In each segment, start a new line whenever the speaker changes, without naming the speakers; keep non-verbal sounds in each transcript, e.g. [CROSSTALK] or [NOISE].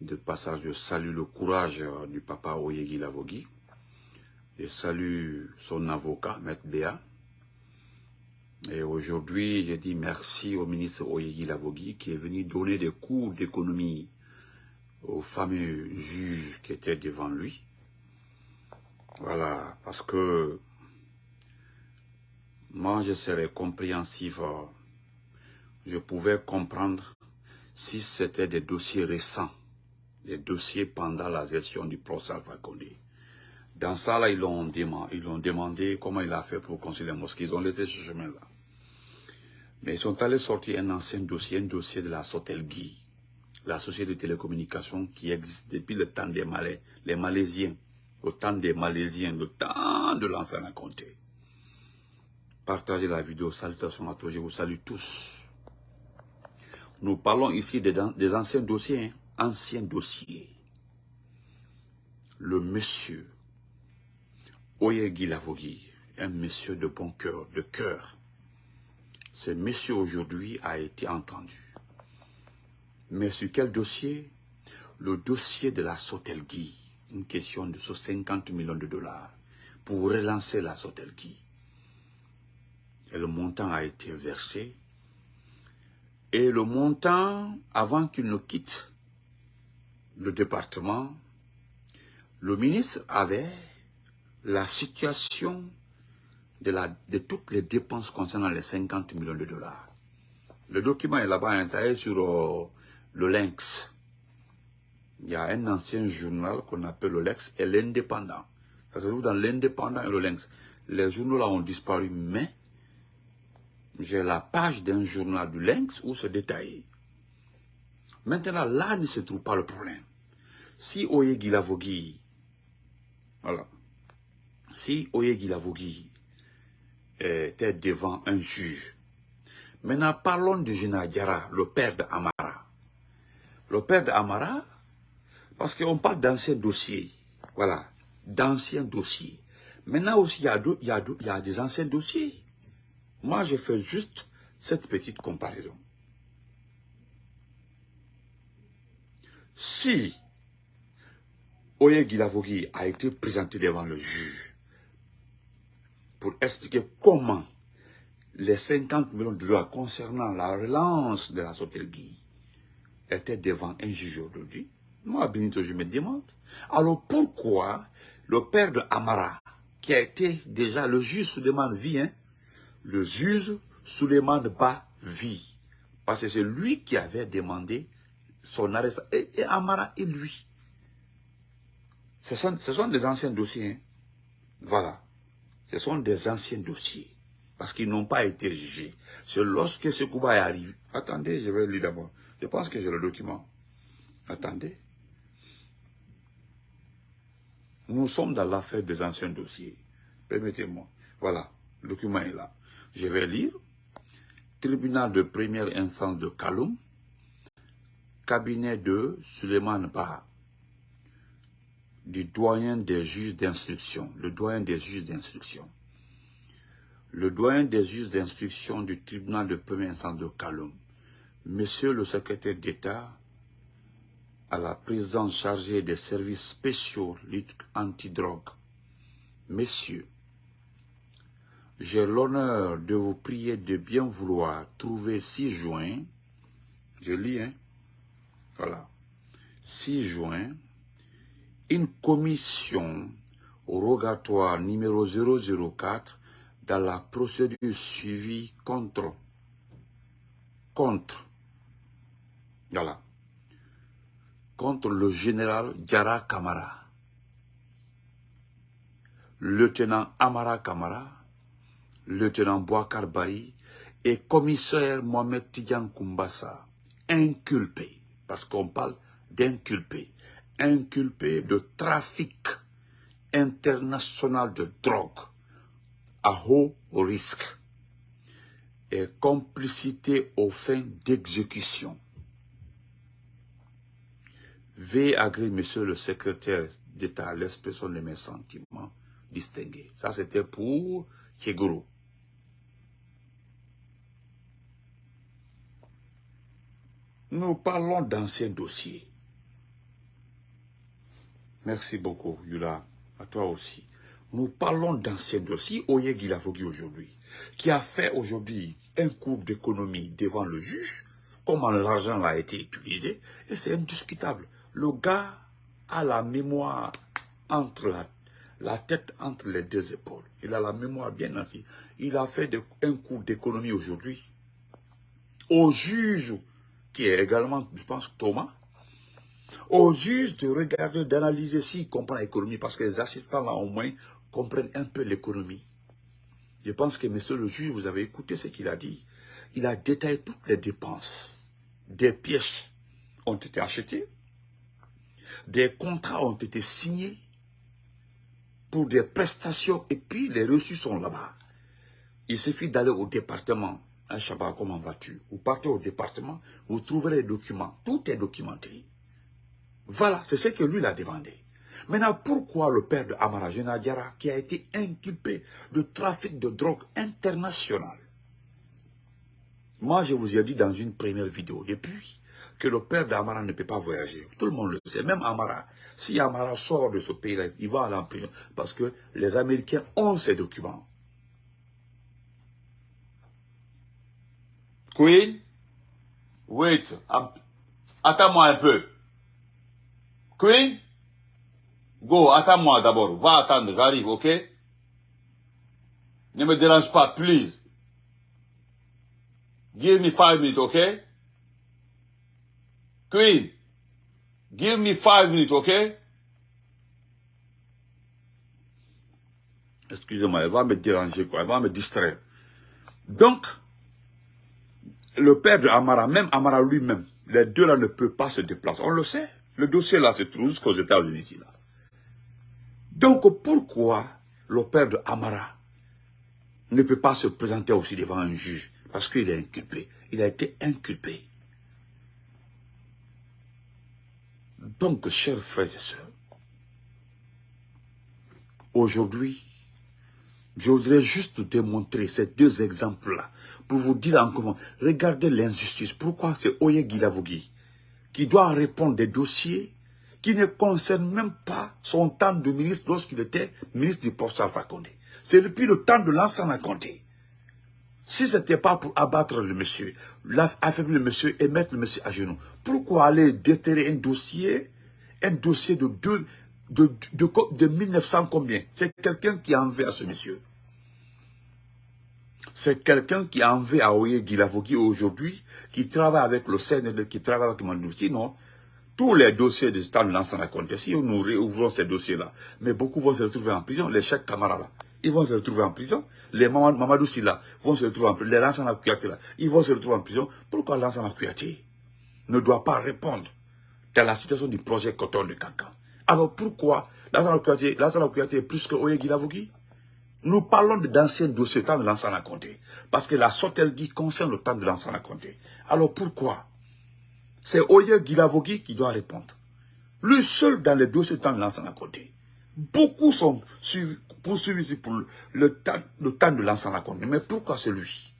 De passage, je salue le courage euh, du papa Oyegi Lavogui. Je salue son avocat, Maître Béa. Et aujourd'hui, j'ai dit merci au ministre Oyegi Lavogui qui est venu donner des cours d'économie aux fameux juges qui étaient devant lui. Voilà, parce que moi, je serais compréhensif. euh, Je pouvais comprendre si c'était des dossiers récents, des dossiers pendant la gestion du procès Alpha Condé. Dans ça, là, ils l'ont demandé, comment il a fait pour construire les mosquées. Ils ont laissé ce chemin-là. Mais ils sont allés sortir un ancien dossier, un dossier de la Sotelgui, la société de télécommunications qui existe depuis le temps des Malais, les Malaisiens, le temps des Malaisiens, le temps de l'ancien Comté. Partagez la vidéo, salutations à tous, je vous salue tous. Nous parlons ici des, des anciens dossiers, hein, anciens dossiers. Le monsieur Oyegi Lavogui, un monsieur de bon cœur, de cœur. Ce monsieur aujourd'hui a été entendu. Mais sur quel dossier? Le dossier de la Sotelgui. Une question de 50 millions de dollars pour relancer la Sotelgui. Et le montant a été versé. Et le montant, avant qu'il ne quitte le département, le ministre avait la situation de, la, de toutes les dépenses concernant les 50 millions de dollars. Le document est là-bas installé sur euh, le Lynx. Il y a un ancien journal qu'on appelle le Lynx et l'Indépendant. Ça se trouve dans l'Indépendant et le Lynx. Les journaux là ont disparu, mais j'ai la page d'un journal du Lynx où c'est détaillé. Maintenant, là ne se trouve pas le problème. Si Oyegi Lavogui, voilà, si Oyegi Lavogui était devant un juge, maintenant parlons du général Diara, le père d'Amara. Le père d'Amara, parce qu'on parle d'anciens dossiers, voilà, d'anciens dossiers. Maintenant aussi, il y a des anciens dossiers. Moi, je fais juste cette petite comparaison. Si Oyegi Lavogui a été présenté devant le juge pour expliquer comment les 50 millions de dollars concernant la relance de la Sotelgui étaient devant un juge aujourd'hui, moi, Benito, je me demande, alors pourquoi le père de Amara, qui a été déjà le juge sous demande vie, hein, le juge Suleiman Ba vit. Parce que c'est lui qui avait demandé son arrestation. Et, et, Amara et lui. Ce sont, des anciens dossiers. Hein. Voilà. Ce sont des anciens dossiers. Parce qu'ils n'ont pas été jugés. C'est lorsque ce coup est arrivé. Attendez, je vais lire d'abord. Je pense que j'ai le document. Attendez. Nous sommes dans l'affaire des anciens dossiers. Permettez-moi. Voilà. Le document est là. Je vais lire. Tribunal de première instance de Kaloum, cabinet de Suleiman Ba, du doyen des juges d'instruction, le doyen des juges d'instruction. Le doyen des juges d'instruction du tribunal de première instance de Kaloum, monsieur le secrétaire d'État à la présidence chargée des services spéciaux lutte antidrogue, messieurs, j'ai l'honneur de vous prier de bien vouloir trouver 6 juin, je lis, hein, voilà, 6 juin, une commission rogatoire numéro 004 dans la procédure suivie contre, contre, voilà, contre le général Diara Kamara, lieutenant Amara Kamara, lieutenant Boakar Bari et commissaire Mohamed Tidjan Kumbassa, inculpés, parce qu'on parle d'inculpés, inculpés de trafic international de drogue à haut risque et complicité aux fins d'exécution. Veuillez agréer, monsieur le secrétaire d'État, l'expression de mes sentiments distingués. Ça, c'était pour Tchegoro. Nous parlons d'anciens dossiers. Merci beaucoup, Yula. À toi aussi. Nous parlons d'anciens dossiers. Oye Gilavogui aujourd'hui, qui a fait aujourd'hui un cours d'économie devant le juge, comment l'argent a été utilisé, et c'est indiscutable. Le gars a la mémoire entre la, la, tête entre les deux épaules. Il a la mémoire bien assise. Il a fait un cours d'économie aujourd'hui. Au juge, qui est également, je pense, Thomas, au juge de regarder, d'analyser s'il comprend l'économie, parce que les assistants là au moins comprennent un peu l'économie. Je pense que monsieur le juge, vous avez écouté ce qu'il a dit. Il a détaillé toutes les dépenses. Des pièces ont été achetées, des contrats ont été signés pour des prestations et puis les reçus sont là-bas. Il suffit d'aller au département. Un Shabbat, comment vas-tu? Vous partez au département, vous trouverez les documents. Tout est documenté. Voilà, c'est ce que lui a demandé. Maintenant, pourquoi le père de Amara Jenadjara, qui a été inculpé de trafic de drogue international? Moi, je vous ai dit dans une première vidéo, depuis que le père d'Amara ne peut pas voyager. Tout le monde le sait, même Amara. Si Amara sort de ce pays-là, il va aller en parce que les Américains ont ces documents. Queen, wait, attends-moi un peu. Queen, go, attends-moi d'abord. Va attendre, j'arrive, ok? Ne me dérange pas, please. Give me five minutes, ok? Queen, give me five minutes, ok? Excusez-moi, elle va me déranger, quoi. Elle va me distraire. Donc, le père de Amara, même Amara lui-même, les deux là ne peuvent pas se déplacer. On le sait. Le dossier là se trouve jusqu'aux États-Unis. Donc pourquoi le père de Amara ne peut pas se présenter aussi devant un juge Parce qu'il est inculpé? Il a été inculpé. Donc, chers frères et sœurs, aujourd'hui, je voudrais juste démontrer ces deux exemples-là pour vous dire encore, regardez l'injustice. Pourquoi c'est Oye Gilavogui qui doit répondre des dossiers qui ne concernent même pas son temps de ministre lorsqu'il était ministre du poste Alpha Condé. C'est depuis le temps de l'ancien Condé. Si ce n'était pas pour abattre le monsieur, affaiblir le monsieur et mettre le monsieur à genoux, pourquoi aller déterrer un dossier, un dossier de, deux, de, de, de 1900 combien? C'est quelqu'un qui en veut à ce monsieur. C'est quelqu'un qui en veut à Oye Gilavogui aujourd'hui, qui travaille avec le CNL, qui travaille avec Mandou. Sinon, tous les dossiers des États de l'ancien compte. Si nous réouvrons ces dossiers-là, mais beaucoup vont se retrouver en prison, les chèques camarades là, ils vont se retrouver en prison. Les Mamadou Silla vont se retrouver en prison. Les Lansana Kouyaté là, ils vont se retrouver en prison. Pourquoi Lansana Kouyaté ne doit pas répondre dans la situation du projet Coton de Cancan Alors pourquoi Lansana Kouyaté, est plus que Oye Gilavogui nous parlons d'anciens dossiers, temps de l'ancien Comté. Parce que la Sotelgui concerne le temps de l'ancien Comté. Alors pourquoi? C'est Oye Gilavogui qui doit répondre. Lui seul dans les dossiers temps de l'ancien Comté. Beaucoup sont poursuivis pour le temps, de l'ancien Comté. Mais pourquoi c'est lui?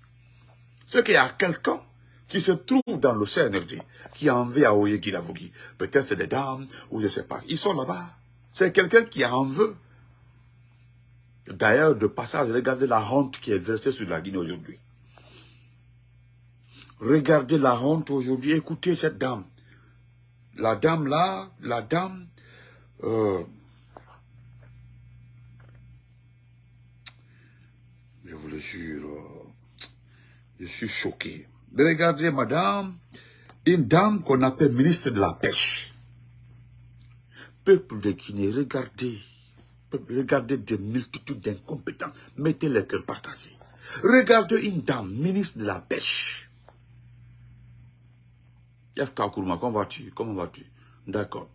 C'est qu'il y a quelqu'un qui se trouve dans le CNRD, qui a envie à Oye Gilavogui. Peut-être c'est des dames, ou je ne sais pas. Ils sont là-bas. C'est quelqu'un qui en veut D'ailleurs, de passage, regardez la honte qui est versée sur la Guinée aujourd'hui. Regardez la honte aujourd'hui, écoutez cette dame. La dame là, la dame, euh, je vous le jure, je suis choqué. Regardez madame, une dame qu'on appelle ministre de la Pêche. Peuple de Guinée, regardez Regardez des multitudes d'incompétents. Mettez les cœurs partagés. Regardez une dame, ministre de la pêche. FK Kourma, comment vas-tu? Comment vas-tu? D'accord.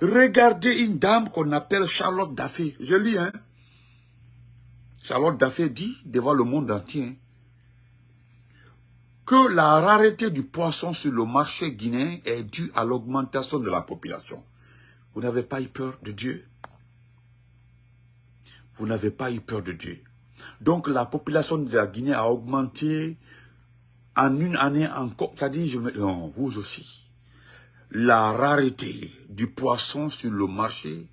Regardez une dame qu'on appelle Charlotte Daffé. Je lis, hein. Charlotte Daffé dit devant le monde entier que la rareté du poisson sur le marché guinéen est due à l'augmentation de la population. Vous n'avez pas eu peur de Dieu? Vous n'avez pas eu peur de Dieu. Donc la population de la Guinée a augmenté en une année encore. C'est-à-dire, je me... non, vous aussi. la rareté du poisson sur le marché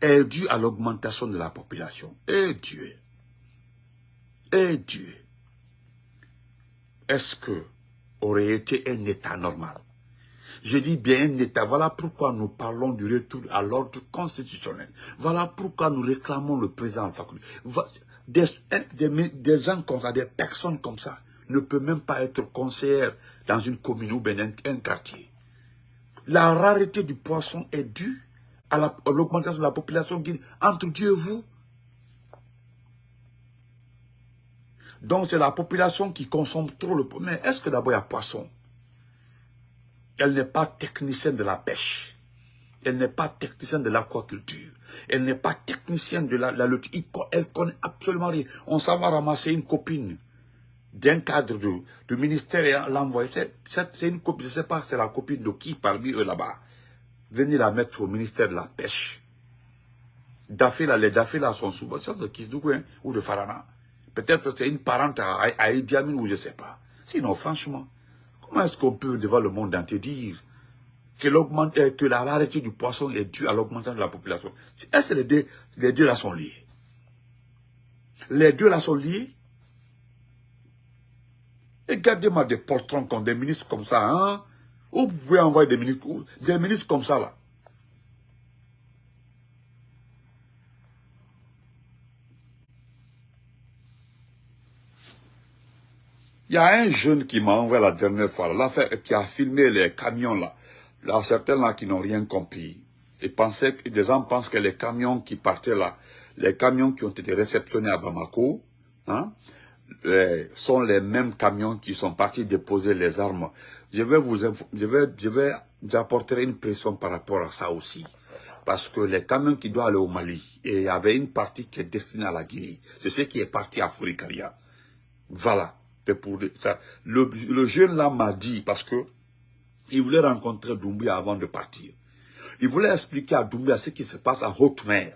est due à l'augmentation de la population. Et Dieu, et Dieu, est-ce que aurait été un état normal? Je dis bien un État. Voilà pourquoi nous parlons du retour à l'ordre constitutionnel. Voilà pourquoi nous réclamons le président faculté. Des, des, gens comme ça, des personnes comme ça, ne peuvent même pas être conseillères dans une commune ou bien un, quartier. La rareté du poisson est due à l'augmentation de la population entre Dieu et vous. Donc c'est la population qui consomme trop le poisson. Mais est-ce que d'abord il y a poisson? Elle n'est pas technicienne de la pêche. Elle n'est pas technicienne de l'aquaculture. Elle n'est pas technicienne de la, lutte. Elle connaît absolument rien. On s'en va ramasser une copine d'un cadre du, ministère et l'envoyer. C'est une copine, je ne sais pas, c'est la copine de qui parmi eux là-bas. Venir la mettre au ministère de la pêche. Dafé là, les Dafé là sont souvent de Kisdougou hein, ou de Farana. Peut-être c'est une parente à, à ou je ne sais pas. Sinon, franchement, Comment est-ce qu'on peut devant le monde entier dire que, euh, que la rareté du poisson est due à l'augmentation de la population? Est-ce que les deux, les deux là sont liés? Les deux là sont liés? Regardez-moi des portraits comme des ministres comme ça, hein? Vous pouvez envoyer des ministres, des ministres comme ça là Il y a un jeune qui m'a envoyé la dernière fois, là, qui a filmé les camions là. Là, certains là qui n'ont rien compris. Ils les gens pensent que les camions qui partaient là, les camions qui ont été réceptionnés à Bamako, hein, sont les mêmes camions qui sont partis déposer les armes. Je vais vous, je vais, je vais, j'apporterai une pression par rapport à ça aussi. Parce que les camions qui doivent aller au Mali, et il y avait une partie qui est destinée à la Guinée. C'est ce qui est parti à Fourikaria. Voilà ça. Le, jeune là m'a dit, parce que il voulait rencontrer Doumbia avant de partir. Il voulait expliquer à Doumbia ce qui se passe en haute mer.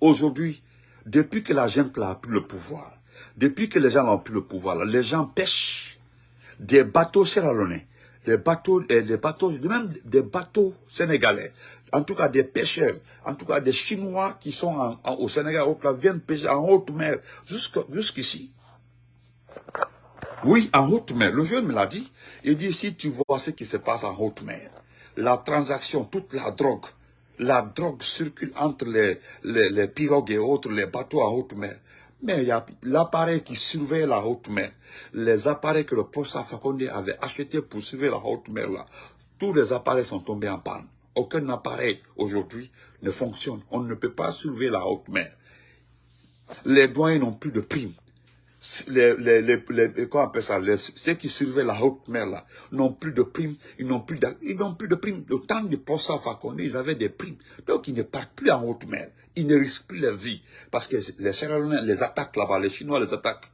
Aujourd'hui, depuis que la gente a pris le pouvoir, depuis que les gens ont pris le pouvoir, les gens pêchent des bateaux sierralonais, des bateaux, et des bateaux, même des bateaux sénégalais, en tout cas des pêcheurs, en tout cas des Chinois qui sont au Sénégal, viennent pêcher en haute mer jusqu'ici. Oui, en haute mer. Le jeune me l'a dit. Il dit, si tu vois ce qui se passe en haute mer, la transaction, toute la drogue, la drogue circule entre les, pirogues et autres, les bateaux en haute mer. Mais il y a l'appareil qui surveille la haute mer, les appareils que le poste Fakonde avait achetés pour surveiller la haute mer là, tous les appareils sont tombés en panne. Aucun appareil aujourd'hui ne fonctionne. On ne peut pas surveiller la haute mer. Les douaniers n'ont plus de primes les, les, les, on appelle ça, ceux qui surveillent la haute mer là, n'ont plus de primes, ils n'ont plus de, ils n'ont plus de primes. Le temps du Possa Fakonde, ils avaient des primes. Donc ils ne partent plus en haute mer. Ils ne risquent plus leur vie. Parce que les Sierra les attaquent là-bas, les Chinois les attaquent.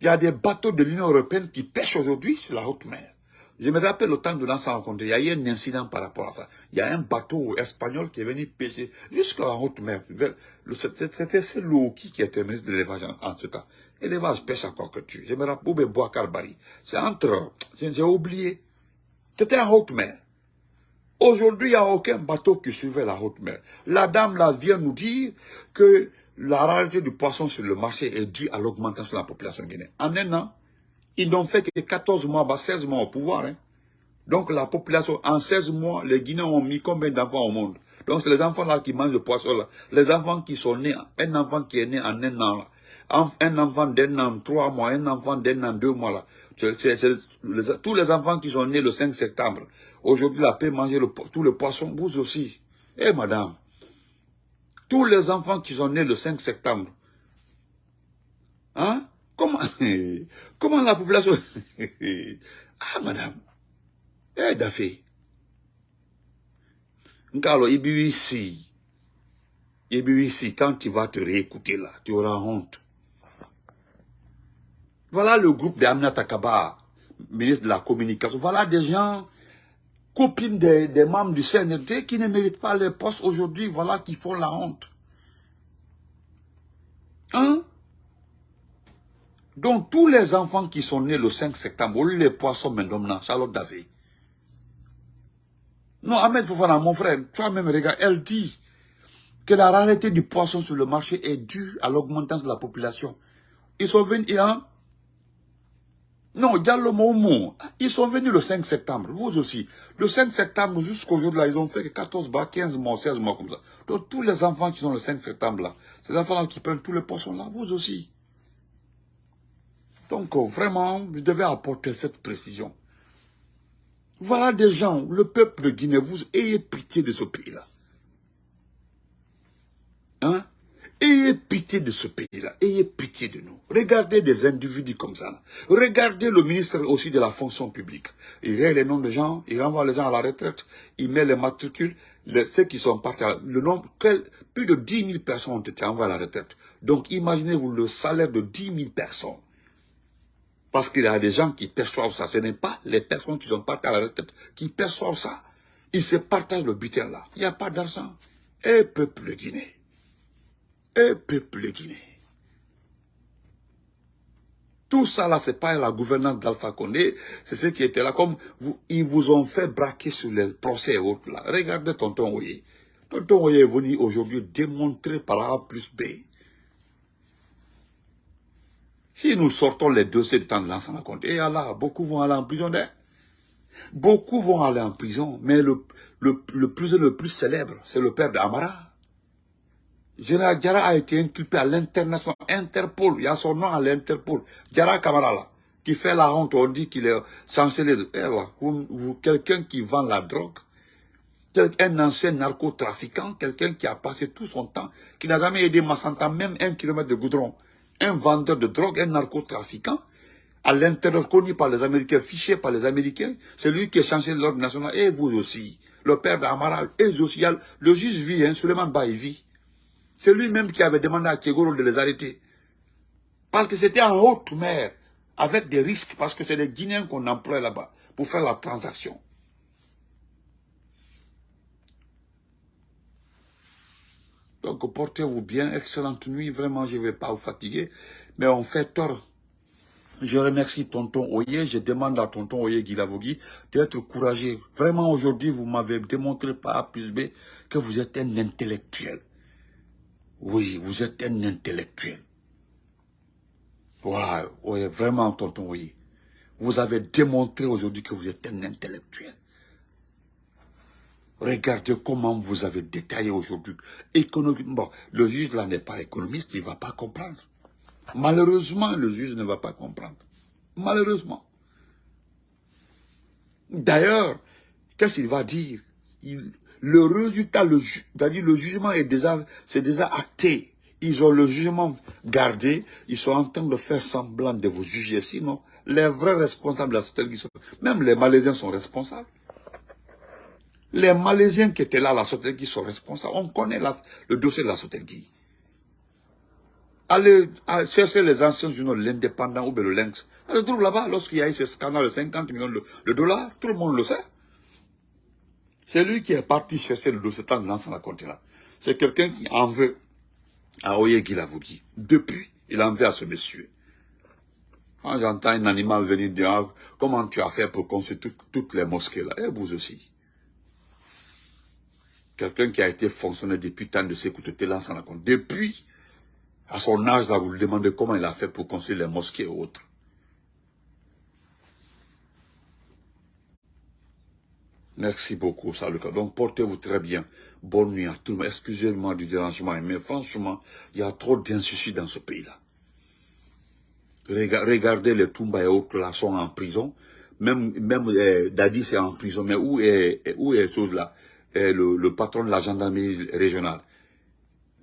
Il y a des bateaux de l'Union Européenne qui pêchent aujourd'hui sur la haute mer. Je me rappelle au temps de l'ancien rencontre, il y a eu un incident par rapport à ça. Il y a un bateau espagnol qui est venu pêcher jusqu'à haute mer. C'était ce qui, qui était ministre de l'élevage en, ce temps. Élevage pêche encore que tu. Je me rappelle, Boubé Boakarbari. C'est entre, j'ai oublié. C'était en haute mer. Aujourd'hui, il n'y a aucun bateau qui surveille la haute mer. La dame là vient nous dire que la rareté du poisson sur le marché est due à l'augmentation de la population guinéenne. En un an, ils n'ont fait que 14 mois, 16 mois au pouvoir. Hein. Donc la population, en 16 mois, les Guinéens ont mis combien d'enfants au monde? Donc c'est les enfants là qui mangent le poisson là. Les enfants qui sont nés, un enfant qui est né en un an là. Un enfant d'un an, trois mois, un enfant d'un an, deux mois là. tous les enfants qui sont nés le 5 septembre, aujourd'hui la paix manger tout le poisson, vous aussi. Eh madame, tous les enfants qui sont nés le 5 septembre, hein? Comment, [LAUGHS] comment la population... [LAUGHS] ah, madame. Eh, Dafé. Nkalo, ici. ici, quand tu vas te réécouter là, tu auras honte. Voilà le groupe d'Amna Takaba, ministre de la Communication. Voilà des gens, copines des, membres du CNRT qui ne méritent pas les postes aujourd'hui, voilà qui font la honte. Hein? Donc, tous les enfants qui sont nés le 5 septembre, les poissons maintenant, Charlotte Davé, Non, Ahmed Fofana, mon frère, toi-même, regarde, elle dit que la rareté du poisson sur le marché est due à l'augmentation de la population. Ils sont venus, hein? Non, Diallo Momo, ils sont venus le 5 septembre, vous aussi. Le 5 septembre, jusqu'au jour là, ils ont fait 14 mois, 15 mois, 16 mois comme ça. Donc tous les enfants qui sont le 5 septembre là, ces enfants-là qui prennent tous les poissons là, vous aussi. Donc vraiment, je devais apporter cette précision. Voilà des gens, le peuple de Guinée, vous ayez pitié de ce pays-là. Hein? Ayez pitié de ce pays-là, ayez pitié de nous. Regardez des individus comme ça. Regardez le ministre aussi de la fonction publique. Il met les noms de gens, il renvoie les gens à la retraite, il met les matricules, ceux qui sont partis, le nombre, plus de 10 000 personnes ont été envoyées à la retraite. Donc imaginez-vous le salaire de 10 000 personnes. Parce qu'il y a des gens qui perçoivent ça. Ce n'est pas les personnes qui sont parties à la retraite qui perçoivent ça. Ils se partagent le butin là. Il n'y a pas d'argent. Et peuple Guinée. Et peuple Guinée. Tout ça là, c'est pas la gouvernance d'Alpha Condé, c'est ce qui était là. Comme vous, ils vous ont fait braquer sur les procès et autres là. Regardez Tonton Oye. Tonton Oye est venu aujourd'hui démontrer par A plus B si nous sortons les dossiers de temps de l'ensemble compte, et beaucoup vont aller en prison d'air. Beaucoup vont aller en prison, mais le, le, le le plus célèbre, c'est le père d'Amara. Général Diara a été inculpé à l'international, Interpol, il y a son nom à l'Interpol. Diara Kamara là, qui fait la honte, on dit qu'il est chancelier de... Eh, quelqu'un qui vend la drogue, un ancien narcotrafiquant, quelqu'un qui a passé tout son temps, qui n'a jamais aidé Massanta, même un kilomètre de goudron un vendeur de drogue, un narcotrafiquant, à l'intérieur connu par les Américains, fiché par les Américains, c'est lui qui est changé l'ordre national, et vous aussi, le père d'Amara, et aussi, le juge vit, hein, Suleiman Baï vit. C'est lui-même qui avait demandé à Kegoro de les arrêter. Parce que c'était en haute mer, avec des risques, parce que c'est les Guinéens qu'on emploie là-bas pour faire la transaction. Donc portez-vous bien, excellente nuit, vraiment je ne vais pas vous fatiguer, mais on fait tort. Je remercie tonton Oye, je demande à tonton Oye Guilavogui d'être courageux. Vraiment aujourd'hui, vous m'avez démontré par A plus B que vous êtes un intellectuel. Oui, vous êtes un intellectuel. Voilà, vraiment tonton Oye. Vous avez démontré aujourd'hui que vous êtes un intellectuel. Regardez comment vous avez détaillé aujourd'hui. Bon, le juge là n'est pas économiste, il ne va pas comprendre. Malheureusement, le juge ne va pas comprendre. Malheureusement. D'ailleurs, qu'est-ce qu'il va dire? Le résultat, le, le jugement est déjà, c'est déjà acté. Ils ont le jugement gardé, ils sont en train de faire semblant de vous juger. Sinon, les vrais responsables de la société, même les Malaisiens sont responsables. Les Malaisiens qui étaient là à la Sotelgui sont responsables. On connaît le dossier de la Sotelgui. Allez chercher les anciens journaux, l'Indépendant ou le Lynx. On se trouve là-bas, lorsqu'il y a eu ce scandale de 50 millions de, dollars, tout le monde le sait. C'est lui qui est parti chercher le dossier de l'ancien la là. C'est quelqu'un qui en veut à Oye Guilavougi. Depuis, il en veut à ce monsieur. Quand j'entends un animal venir dire ah, comment tu as fait pour construire toutes les mosquées là, et vous aussi. Quelqu'un qui a été fonctionnaire depuis tant de siècles, te lance en compte. Depuis, à son âge, là, vous lui demandez comment il a fait pour construire les mosquées et autres. Merci beaucoup, salut. Donc, portez-vous très bien. Bonne nuit à tout le monde. Excusez-moi du dérangement, mais franchement, il y a trop d'insucis dans ce pays-là. Regardez les Toumba et autres là sont en prison. Même, même eh, c'est en prison. Mais où est, où est chose là le, patron de la gendarmerie régionale.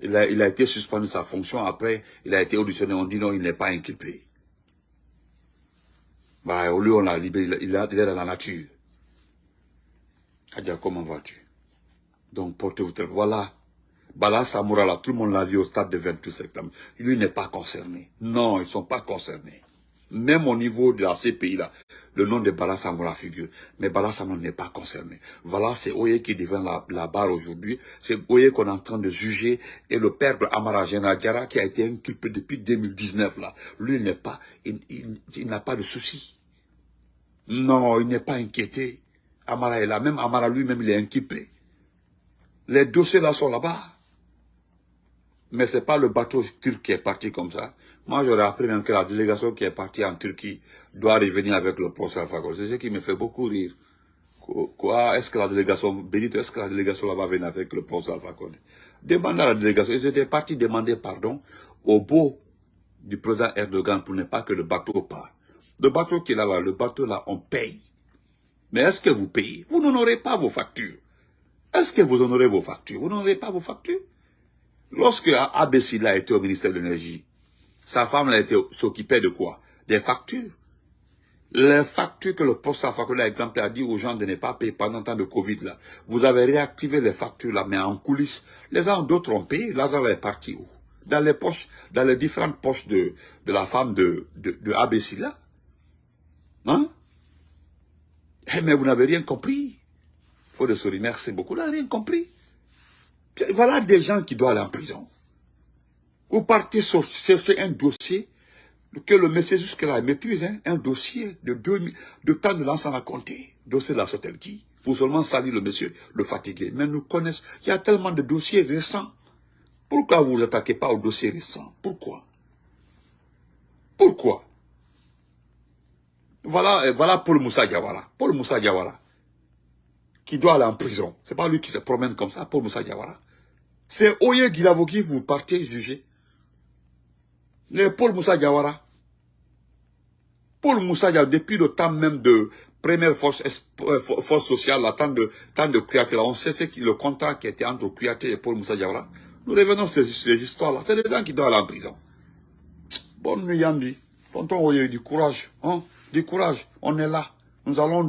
Il a, il a été suspendu de sa fonction, après il a été auditionné, on dit non, il n'est pas inculpé. Bah, au lieu, on l'a libéré, il, est dans la nature. Adia, comment vas-tu? Donc, portez-vous très... Voilà. Bala Samoura, là, tout le monde l'a vu au stade de 28 septembre. Lui n'est pas concerné. Non, ils ne sont pas concernés. Même au niveau de la CPI, là, le nom de Bala Samoura figure. Mais Bala n'est pas concerné. Voilà, c'est Oye qui devient la, barre aujourd'hui. C'est Oye qu'on est en train de juger. Et le père de Amara Diara, qui a été inculpé depuis 2019, là, lui, n'est pas, il, n'a pas de souci. Non, il n'est pas inquiété. Amara est là. Même Amara lui-même, il est inquiété. Les dossiers là sont là-bas. Mais ce n'est pas le bateau turc qui est parti comme ça. Moi, j'aurais appris même que la délégation qui est partie en Turquie doit revenir avec le poste Alpha C'est ce qui me fait beaucoup rire. Quoi? Est-ce que la délégation, Benito, est-ce que la délégation là-bas venir avec le poste Alpha Demande à la délégation. Ils étaient partis demander pardon au beau du président Erdogan pour ne pas que le bateau part. Le bateau qui est là, là le bateau là, on paye. Mais est-ce que vous payez? Vous n'honorez pas vos factures. Est-ce que vous honorez vos factures? Vous n'honorez pas vos factures? Lorsque Abessila était au ministère de l'Énergie, sa femme s'occupait de quoi? Des factures. Les factures que le poste Fakola, exemple, a dit aux gens de ne pas payer pendant le temps de Covid, là. Vous avez réactivé les factures, là, mais en coulisses. Les uns d'autres ont payé, Lazare est parti où? Dans les poches, dans les différentes poches de, la femme de, de, de Hein? Eh, Mais vous n'avez rien compris. Faut de se remercier beaucoup, n'avez rien compris. Voilà des gens qui doivent aller en prison. Vous partez chercher un dossier que le monsieur jusque-là maîtrise, hein, un dossier de, deux, de temps de l'ensemble à compter, dossier de la qui pour seulement salir le monsieur, le fatiguer. Mais nous connaissons, il y a tellement de dossiers récents. Pourquoi vous vous attaquez pas aux dossiers récents? Pourquoi? Pourquoi? Voilà, voilà Paul Moussa Diawara. Paul Moussa Diawara. Qui doit aller en prison. C'est pas lui qui se promène comme ça, Paul Moussa Diawara. C'est Oye Guilavogi, vous partez juger. Les Paul Moussa Diawara. Paul Moussa Diawara, depuis le temps même de première force, euh, sociale, la temps de, temps de on sait ce qui, le contrat qui était entre Kouyaté et Paul Moussa Diawara. Nous revenons sur ces, histoires-là. C'est des gens qui doivent aller en prison. Bonne nuit, Yandi. Tonton Oye, du courage. Hein? Du courage. On est là. Nous allons